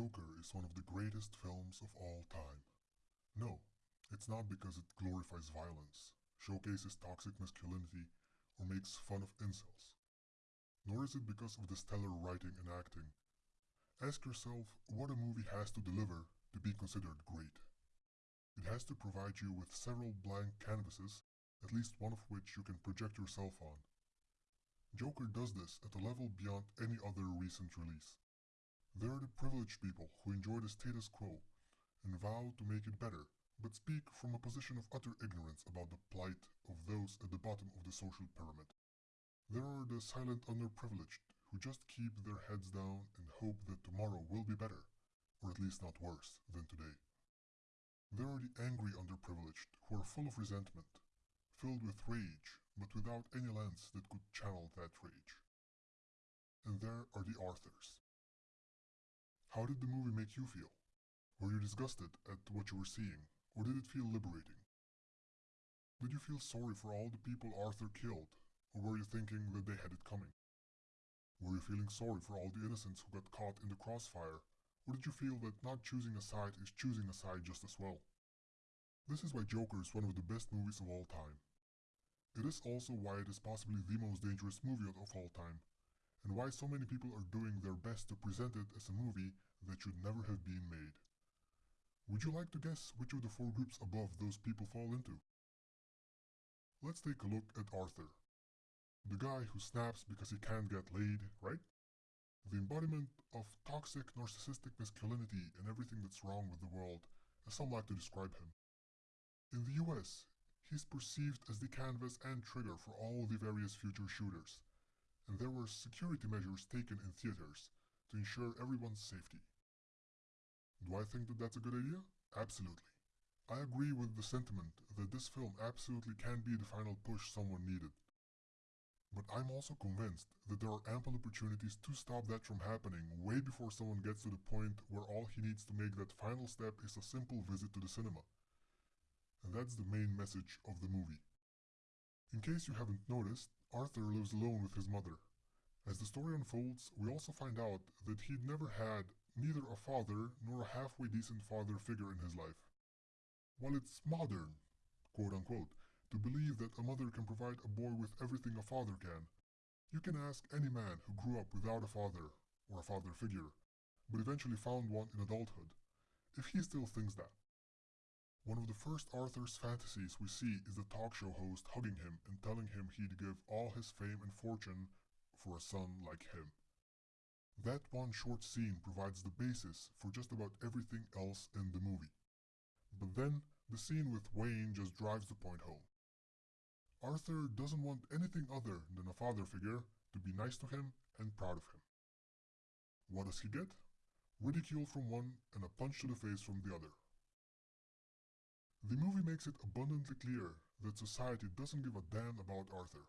Joker is one of the greatest films of all time. No, it's not because it glorifies violence, showcases toxic masculinity, or makes fun of incels. Nor is it because of the stellar writing and acting. Ask yourself what a movie has to deliver to be considered great. It has to provide you with several blank canvases, at least one of which you can project yourself on. Joker does this at a level beyond any other recent release. There are the privileged people who enjoy the status quo and vow to make it better, but speak from a position of utter ignorance about the plight of those at the bottom of the social pyramid. There are the silent underprivileged who just keep their heads down and hope that tomorrow will be better, or at least not worse, than today. There are the angry underprivileged who are full of resentment, filled with rage, but without any lens that could channel that rage. And there are the Arthurs, how did the movie make you feel? Were you disgusted at what you were seeing, or did it feel liberating? Did you feel sorry for all the people Arthur killed, or were you thinking that they had it coming? Were you feeling sorry for all the innocents who got caught in the crossfire, or did you feel that not choosing a side is choosing a side just as well? This is why Joker is one of the best movies of all time. It is also why it is possibly the most dangerous movie of all time, and why so many people are doing their best to present it as a movie that should never have been made. Would you like to guess which of the four groups above those people fall into? Let's take a look at Arthur. The guy who snaps because he can't get laid, right? The embodiment of toxic narcissistic masculinity and everything that's wrong with the world, as some like to describe him. In the US, he's perceived as the canvas and trigger for all the various future shooters, and there were security measures taken in theaters to ensure everyone's safety. Do I think that that's a good idea? Absolutely. I agree with the sentiment that this film absolutely can be the final push someone needed. But I'm also convinced that there are ample opportunities to stop that from happening way before someone gets to the point where all he needs to make that final step is a simple visit to the cinema. And that's the main message of the movie. In case you haven't noticed, Arthur lives alone with his mother. As the story unfolds, we also find out that he'd never had neither a father nor a halfway decent father figure in his life. While it's modern, quote unquote, to believe that a mother can provide a boy with everything a father can, you can ask any man who grew up without a father or a father figure, but eventually found one in adulthood, if he still thinks that. One of the first Arthur's fantasies we see is the talk show host hugging him and telling him he'd give all his fame and fortune for a son like him. That one short scene provides the basis for just about everything else in the movie. But then, the scene with Wayne just drives the point home. Arthur doesn't want anything other than a father figure to be nice to him and proud of him. What does he get? Ridicule from one and a punch to the face from the other. The movie makes it abundantly clear that society doesn't give a damn about Arthur.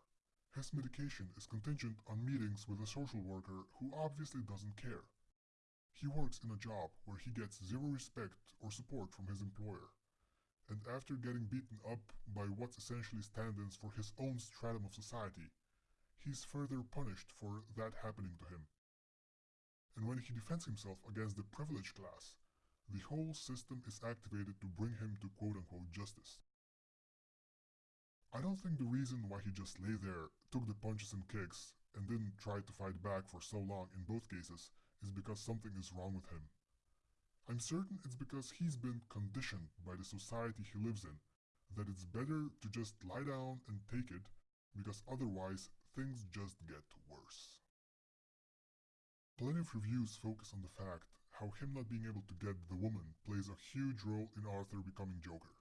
His medication is contingent on meetings with a social worker who obviously doesn't care. He works in a job where he gets zero respect or support from his employer. And after getting beaten up by what essentially stands for his own stratum of society, he's further punished for that happening to him. And when he defends himself against the privileged class, the whole system is activated to bring him to quote-unquote justice. I don't think the reason why he just lay there, took the punches and kicks, and didn't try to fight back for so long in both cases is because something is wrong with him. I'm certain it's because he's been conditioned by the society he lives in that it's better to just lie down and take it because otherwise things just get worse. Plenty of reviews focus on the fact how him not being able to get the woman plays a huge role in Arthur becoming Joker.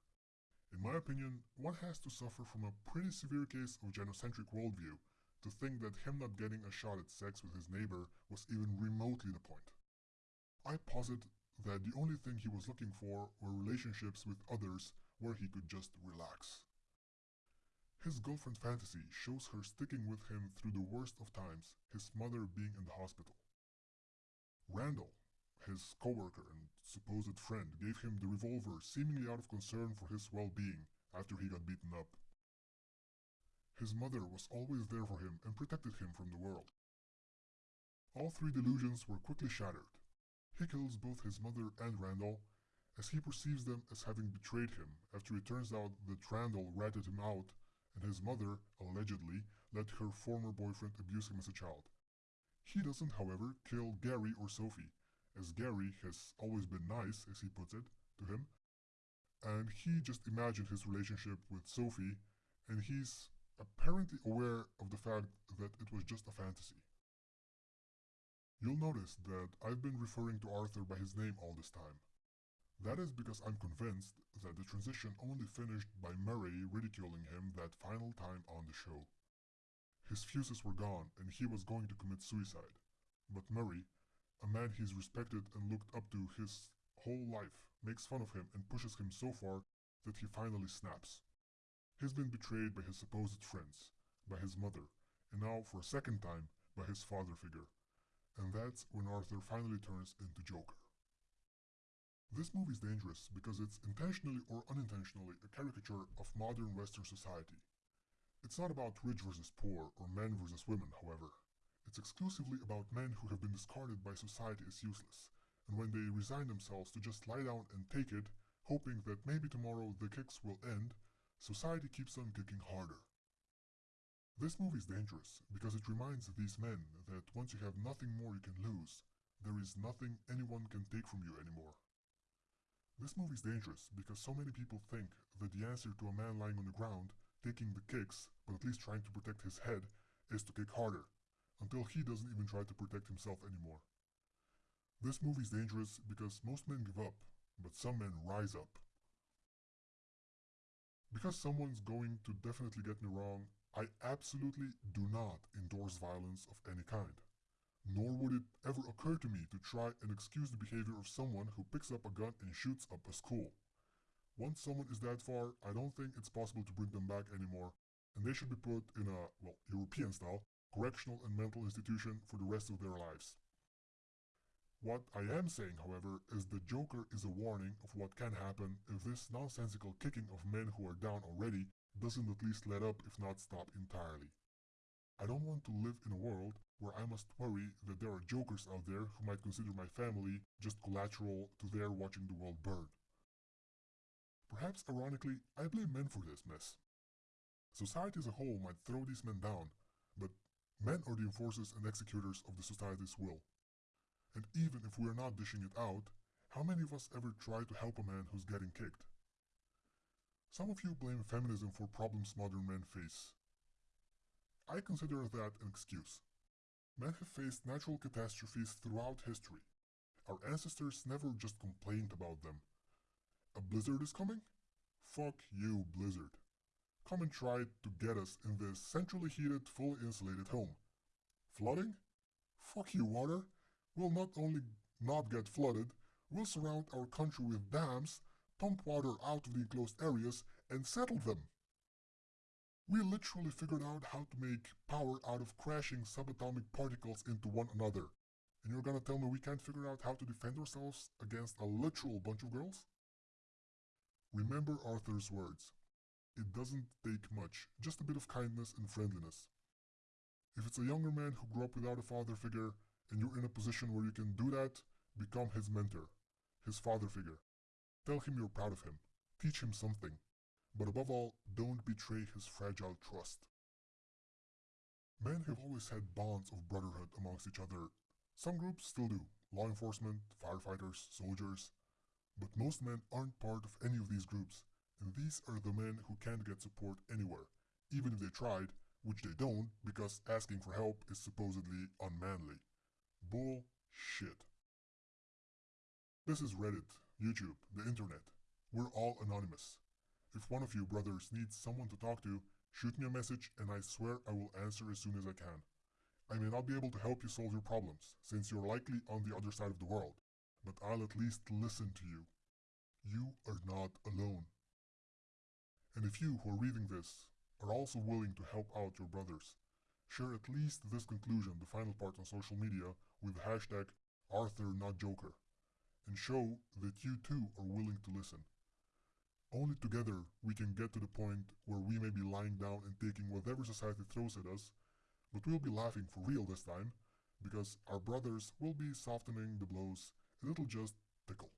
In my opinion, one has to suffer from a pretty severe case of gynocentric worldview to think that him not getting a shot at sex with his neighbor was even remotely the point. I posit that the only thing he was looking for were relationships with others where he could just relax. His girlfriend fantasy shows her sticking with him through the worst of times, his mother being in the hospital. Randall, his coworker and supposed friend gave him the revolver seemingly out of concern for his well-being after he got beaten up. His mother was always there for him and protected him from the world. All three delusions were quickly shattered. He kills both his mother and Randall, as he perceives them as having betrayed him after it turns out that Randall ratted him out and his mother, allegedly, let her former boyfriend abuse him as a child. He doesn't, however, kill Gary or Sophie, as Gary has always been nice, as he puts it, to him, and he just imagined his relationship with Sophie, and he's apparently aware of the fact that it was just a fantasy. You'll notice that I've been referring to Arthur by his name all this time. That is because I'm convinced that the transition only finished by Murray ridiculing him that final time on the show. His fuses were gone and he was going to commit suicide. But Murray, a man he's respected and looked up to his whole life, makes fun of him and pushes him so far that he finally snaps. He's been betrayed by his supposed friends, by his mother, and now for a second time by his father figure and that's when Arthur finally turns into Joker. This movie is dangerous because it's intentionally or unintentionally a caricature of modern Western society. It's not about rich versus poor or men versus women, however. It's exclusively about men who have been discarded by society as useless, and when they resign themselves to just lie down and take it, hoping that maybe tomorrow the kicks will end, society keeps on kicking harder. This movie is dangerous because it reminds these men that once you have nothing more you can lose, there is nothing anyone can take from you anymore. This movie is dangerous because so many people think that the answer to a man lying on the ground, taking the kicks, but at least trying to protect his head, is to kick harder, until he doesn't even try to protect himself anymore. This movie is dangerous because most men give up, but some men rise up. Because someone's going to definitely get me wrong, I absolutely do not endorse violence of any kind. Nor would it ever occur to me to try and excuse the behavior of someone who picks up a gun and shoots up a school. Once someone is that far, I don't think it's possible to bring them back anymore, and they should be put in a, well, European style, correctional and mental institution for the rest of their lives. What I am saying, however, is the Joker is a warning of what can happen if this nonsensical kicking of men who are down already doesn't at least let up if not stop entirely. I don't want to live in a world where I must worry that there are jokers out there who might consider my family just collateral to their watching the world burn. Perhaps ironically, I blame men for this mess. Society as a whole might throw these men down, men are the enforcers and executors of the society's will. And even if we are not dishing it out, how many of us ever try to help a man who's getting kicked? Some of you blame feminism for problems modern men face. I consider that an excuse. Men have faced natural catastrophes throughout history. Our ancestors never just complained about them. A blizzard is coming? Fuck you, blizzard. Come and try to get us in this centrally heated, fully insulated home. Flooding? Fuck you, water. We'll not only not get flooded, we'll surround our country with dams pump water out of the enclosed areas and settle them. We literally figured out how to make power out of crashing subatomic particles into one another. And you're gonna tell me we can't figure out how to defend ourselves against a literal bunch of girls? Remember Arthur's words. It doesn't take much, just a bit of kindness and friendliness. If it's a younger man who grew up without a father figure and you're in a position where you can do that, become his mentor, his father figure. Tell him you're proud of him. Teach him something. But above all, don't betray his fragile trust. Men have always had bonds of brotherhood amongst each other. Some groups still do law enforcement, firefighters, soldiers. But most men aren't part of any of these groups, and these are the men who can't get support anywhere, even if they tried, which they don't because asking for help is supposedly unmanly. Bullshit. This is Reddit, YouTube, the internet. We're all anonymous. If one of you brothers needs someone to talk to, shoot me a message and I swear I will answer as soon as I can. I may not be able to help you solve your problems, since you're likely on the other side of the world, but I'll at least listen to you. You are not alone. And if you who are reading this are also willing to help out your brothers, share at least this conclusion, the final part on social media, with the hashtag ArthurNotJoker and show that you too are willing to listen. Only together we can get to the point where we may be lying down and taking whatever society throws at us, but we'll be laughing for real this time, because our brothers will be softening the blows and it'll just tickle.